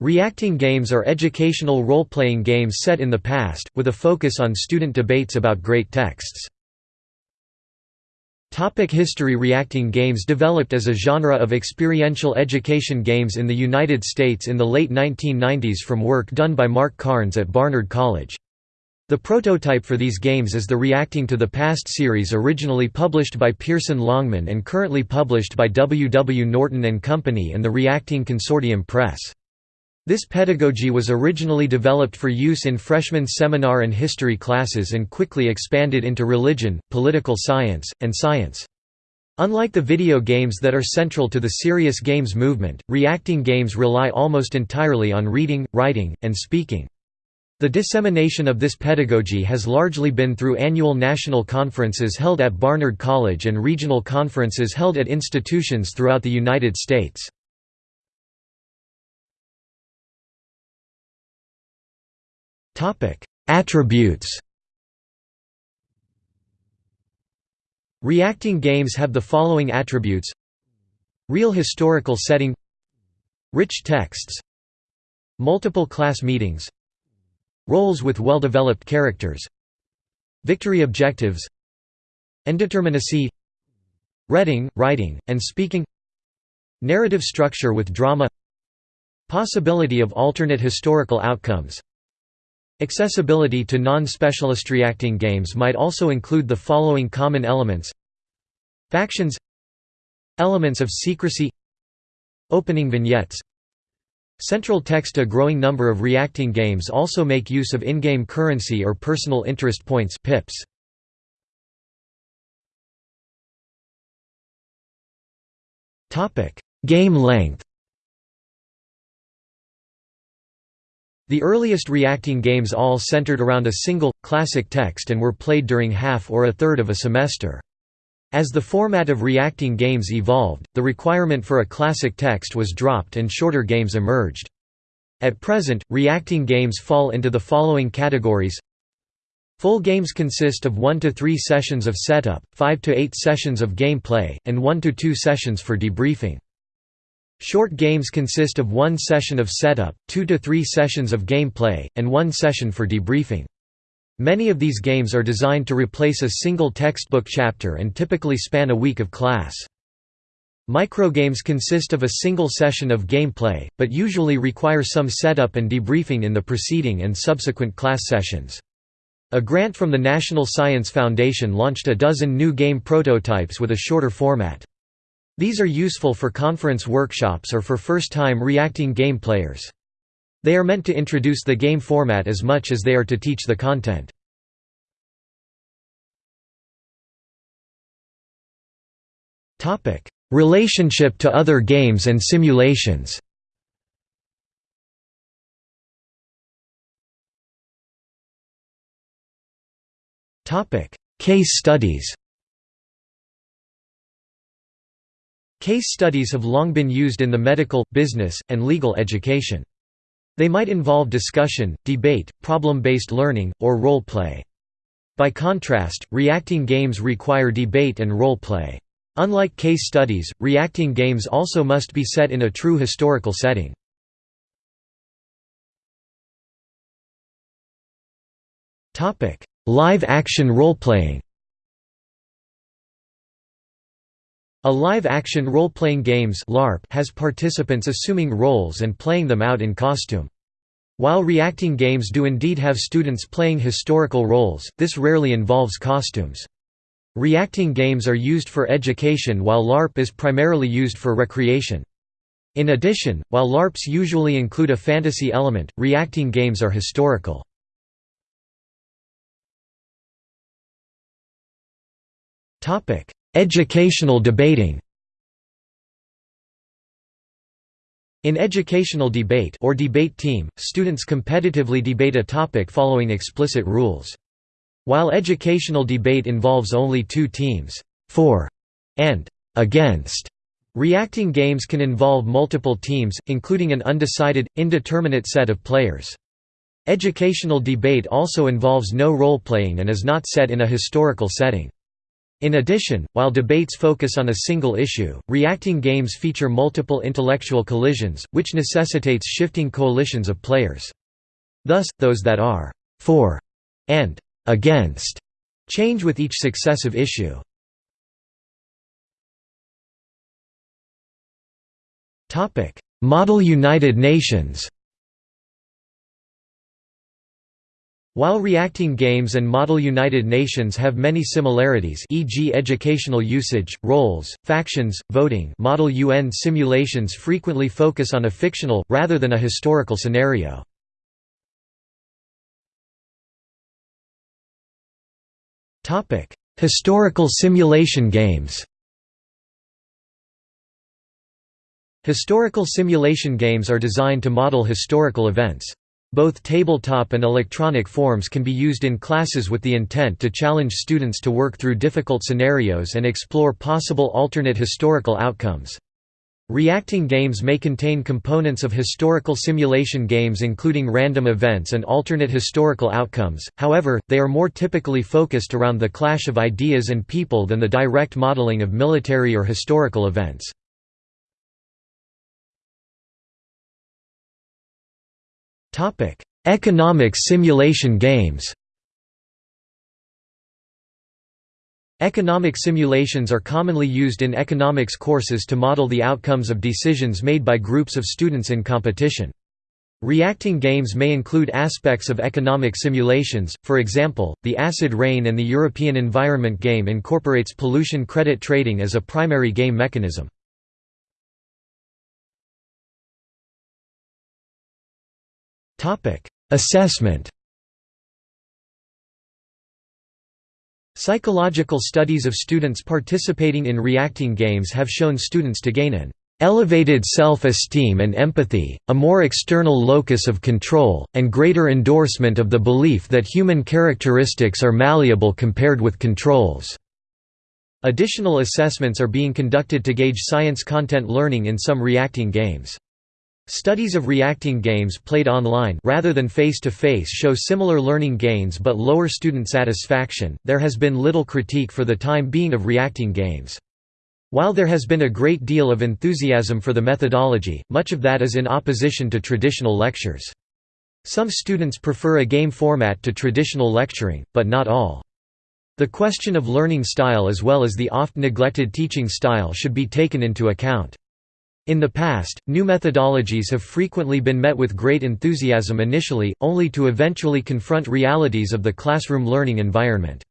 Reacting games are educational role-playing games set in the past, with a focus on student debates about great texts. Topic history Reacting games developed as a genre of experiential education games in the United States in the late 1990s from work done by Mark Carnes at Barnard College. The prototype for these games is the Reacting to the Past series originally published by Pearson Longman and currently published by W. W. Norton & Company and the Reacting Consortium Press. This pedagogy was originally developed for use in freshman seminar and history classes and quickly expanded into religion, political science, and science. Unlike the video games that are central to the serious games movement, reacting games rely almost entirely on reading, writing, and speaking. The dissemination of this pedagogy has largely been through annual national conferences held at Barnard College and regional conferences held at institutions throughout the United States. Attributes Reacting games have the following attributes. Real historical setting. Rich texts. Multiple class meetings. Roles with well-developed characters. Victory objectives. Indeterminacy. Reading, writing, and speaking. Narrative structure with drama. Possibility of alternate historical outcomes Accessibility to non-specialist reacting games might also include the following common elements. Factions. Elements of secrecy. Opening vignettes. Central text A growing number of reacting games also make use of in-game currency or personal interest points pips. Game length The earliest reacting games all centered around a single, classic text and were played during half or a third of a semester. As the format of reacting games evolved, the requirement for a classic text was dropped and shorter games emerged. At present, reacting games fall into the following categories Full games consist of 1 to 3 sessions of setup, 5 to 8 sessions of gameplay, and 1 to 2 sessions for debriefing. Short games consist of one session of setup, two to three sessions of gameplay, and one session for debriefing. Many of these games are designed to replace a single textbook chapter and typically span a week of class. Microgames consist of a single session of gameplay, but usually require some setup and debriefing in the preceding and subsequent class sessions. A grant from the National Science Foundation launched a dozen new game prototypes with a shorter format. These are useful for conference workshops or for first-time reacting game players. They are meant to introduce the game format as much as they are to teach the content. Relationship to other games and simulations Case studies Case studies have long been used in the medical, business, and legal education. They might involve discussion, debate, problem-based learning, or role play. By contrast, reacting games require debate and role play. Unlike case studies, reacting games also must be set in a true historical setting. Live-action role-playing A live-action role-playing games LARP has participants assuming roles and playing them out in costume. While reacting games do indeed have students playing historical roles, this rarely involves costumes. Reacting games are used for education while LARP is primarily used for recreation. In addition, while LARPs usually include a fantasy element, reacting games are historical. Educational debating In educational debate or debate team, students competitively debate a topic following explicit rules. While educational debate involves only two teams, for and against, reacting games can involve multiple teams, including an undecided, indeterminate set of players. Educational debate also involves no role-playing and is not set in a historical setting. In addition, while debates focus on a single issue, reacting games feature multiple intellectual collisions, which necessitates shifting coalitions of players. Thus, those that are «for» and «against» change with each successive issue. Model United Nations While reacting games and Model United Nations have many similarities e.g. educational usage, roles, factions, voting Model UN simulations frequently focus on a fictional, rather than a historical scenario. Historical simulation games Historical simulation games are designed to model historical events. Both tabletop and electronic forms can be used in classes with the intent to challenge students to work through difficult scenarios and explore possible alternate historical outcomes. Reacting games may contain components of historical simulation games including random events and alternate historical outcomes, however, they are more typically focused around the clash of ideas and people than the direct modeling of military or historical events. Economics simulation games Economic simulations are commonly used in economics courses to model the outcomes of decisions made by groups of students in competition. Reacting games may include aspects of economic simulations, for example, the Acid Rain and the European Environment game incorporates pollution credit trading as a primary game mechanism. Assessment Psychological studies of students participating in reacting games have shown students to gain an elevated self-esteem and empathy, a more external locus of control, and greater endorsement of the belief that human characteristics are malleable compared with controls." Additional assessments are being conducted to gauge science content learning in some reacting games. Studies of reacting games played online rather than face-to-face -face show similar learning gains but lower student satisfaction. There has been little critique for the time being of reacting games. While there has been a great deal of enthusiasm for the methodology, much of that is in opposition to traditional lectures. Some students prefer a game format to traditional lecturing, but not all. The question of learning style as well as the oft-neglected teaching style should be taken into account. In the past, new methodologies have frequently been met with great enthusiasm initially, only to eventually confront realities of the classroom learning environment.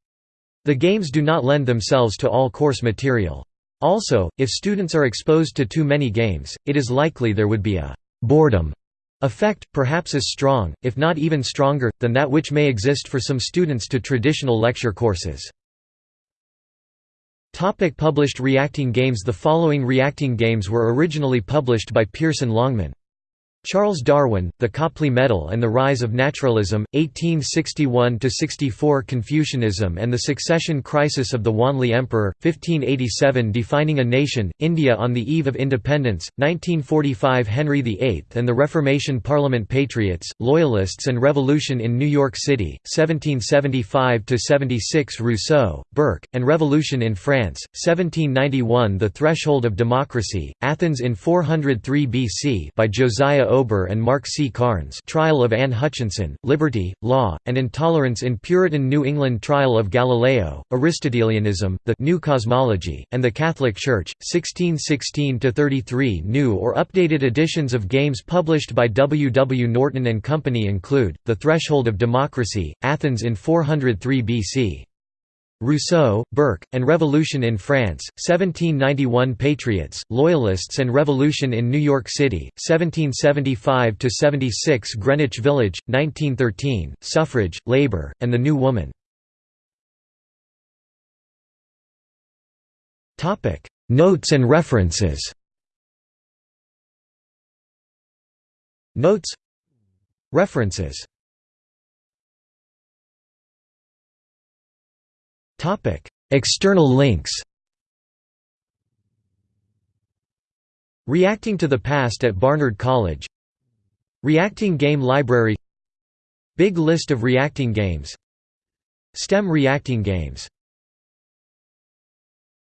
The games do not lend themselves to all course material. Also, if students are exposed to too many games, it is likely there would be a «boredom» effect, perhaps as strong, if not even stronger, than that which may exist for some students to traditional lecture courses. Topic published Reacting games The following reacting games were originally published by Pearson Longman Charles Darwin, The Copley Medal and the Rise of Naturalism, 1861–64 Confucianism and the Succession Crisis of the Wanli Emperor, 1587 Defining a Nation, India on the Eve of Independence, 1945 Henry VIII and the Reformation Parliament Patriots, Loyalists and Revolution in New York City, 1775–76 Rousseau, Burke, and Revolution in France, 1791 The Threshold of Democracy, Athens in 403 BC by Josiah Ober and Mark C. Carnes Trial of Anne Hutchinson, Liberty, Law, and Intolerance in Puritan New England Trial of Galileo, Aristotelianism, The New Cosmology, and the Catholic Church, 1616–33 New or updated editions of games published by W. W. Norton and Company include, The Threshold of Democracy, Athens in 403 BC. Rousseau, Burke, and Revolution in France, 1791 Patriots, Loyalists and Revolution in New York City, 1775–76 Greenwich Village, 1913, Suffrage, Labor, and the New Woman. Notes and references. Notes. References External links Reacting to the Past at Barnard College Reacting Game Library Big list of reacting games STEM reacting games